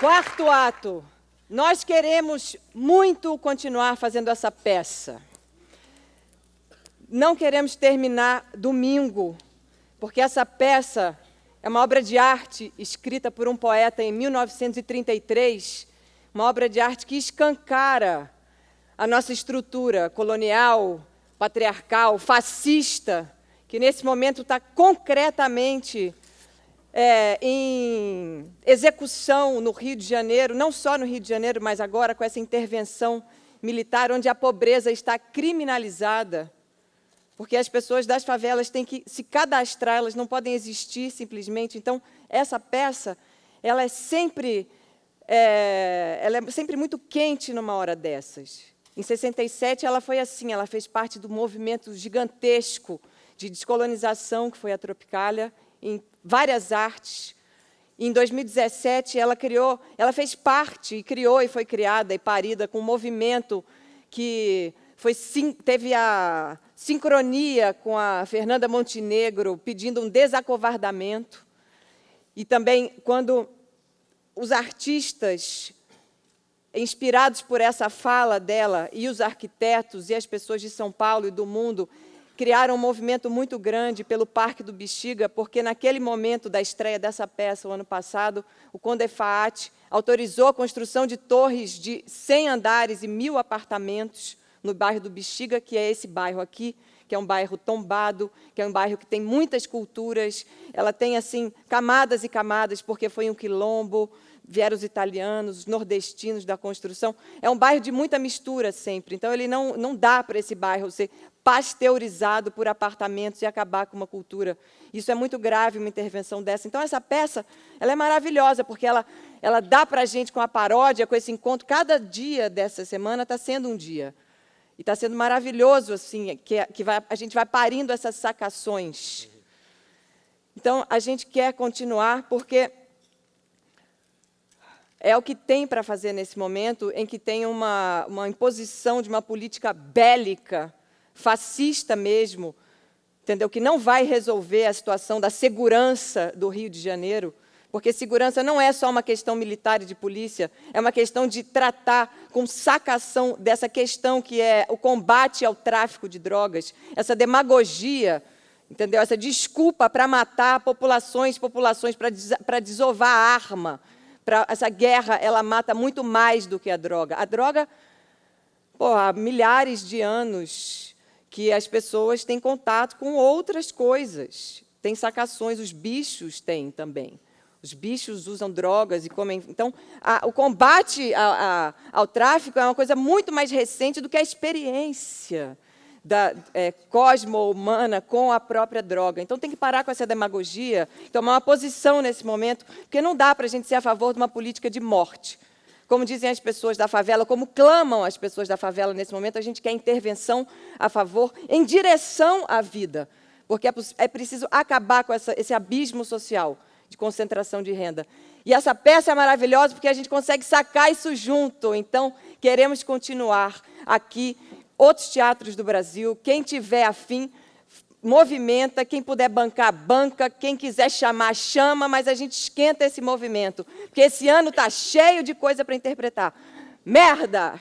Quarto ato. Nós queremos muito continuar fazendo essa peça. Não queremos terminar domingo, porque essa peça é uma obra de arte escrita por um poeta em 1933, uma obra de arte que escancara a nossa estrutura colonial, patriarcal, fascista, que nesse momento está concretamente é, em execução no Rio de Janeiro, não só no Rio de Janeiro, mas agora com essa intervenção militar, onde a pobreza está criminalizada, porque as pessoas das favelas têm que se cadastrar, elas não podem existir simplesmente. Então, essa peça, ela é sempre, é, ela é sempre muito quente numa hora dessas. Em 67, ela foi assim, ela fez parte do movimento gigantesco de descolonização que foi a Tropicália, em várias artes. Em 2017, ela criou, ela fez parte, e criou e foi criada e parida com um movimento que foi, teve a sincronia com a Fernanda Montenegro, pedindo um desacovardamento. E também, quando os artistas, inspirados por essa fala dela, e os arquitetos e as pessoas de São Paulo e do mundo, criaram um movimento muito grande pelo Parque do Bexiga, porque naquele momento da estreia dessa peça, o ano passado, o Conde Faat autorizou a construção de torres de 100 andares e mil apartamentos no bairro do Bexiga, que é esse bairro aqui, que é um bairro tombado, que é um bairro que tem muitas culturas, ela tem assim camadas e camadas, porque foi um quilombo, vieram os italianos, os nordestinos da construção. É um bairro de muita mistura sempre, então ele não, não dá para esse bairro ser pasteurizado por apartamentos e acabar com uma cultura. Isso é muito grave, uma intervenção dessa. Então, essa peça ela é maravilhosa, porque ela, ela dá para a gente, com a paródia, com esse encontro, cada dia dessa semana está sendo um dia. E está sendo maravilhoso, assim, que, que vai, a gente vai parindo essas sacações. Então, a gente quer continuar, porque é o que tem para fazer nesse momento em que tem uma, uma imposição de uma política bélica, fascista mesmo, entendeu? que não vai resolver a situação da segurança do Rio de Janeiro, porque segurança não é só uma questão militar e de polícia, é uma questão de tratar com sacação dessa questão que é o combate ao tráfico de drogas, essa demagogia, entendeu? essa desculpa para matar populações, populações, para desovar a arma, pra, essa guerra ela mata muito mais do que a droga. A droga, pô, há milhares de anos que as pessoas têm contato com outras coisas. Tem sacações, os bichos têm também. Os bichos usam drogas e comem. Então, a, o combate a, a, ao tráfico é uma coisa muito mais recente do que a experiência da é, cosmo-humana com a própria droga. Então, tem que parar com essa demagogia, tomar uma posição nesse momento, porque não dá para a gente ser a favor de uma política de morte. Como dizem as pessoas da favela, como clamam as pessoas da favela nesse momento, a gente quer intervenção a favor, em direção à vida, porque é, é preciso acabar com essa, esse abismo social de concentração de renda. E essa peça é maravilhosa porque a gente consegue sacar isso junto. Então, queremos continuar aqui outros teatros do Brasil. Quem tiver afim, movimenta, quem puder bancar, banca, quem quiser chamar, chama, mas a gente esquenta esse movimento, porque esse ano está cheio de coisa para interpretar. Merda!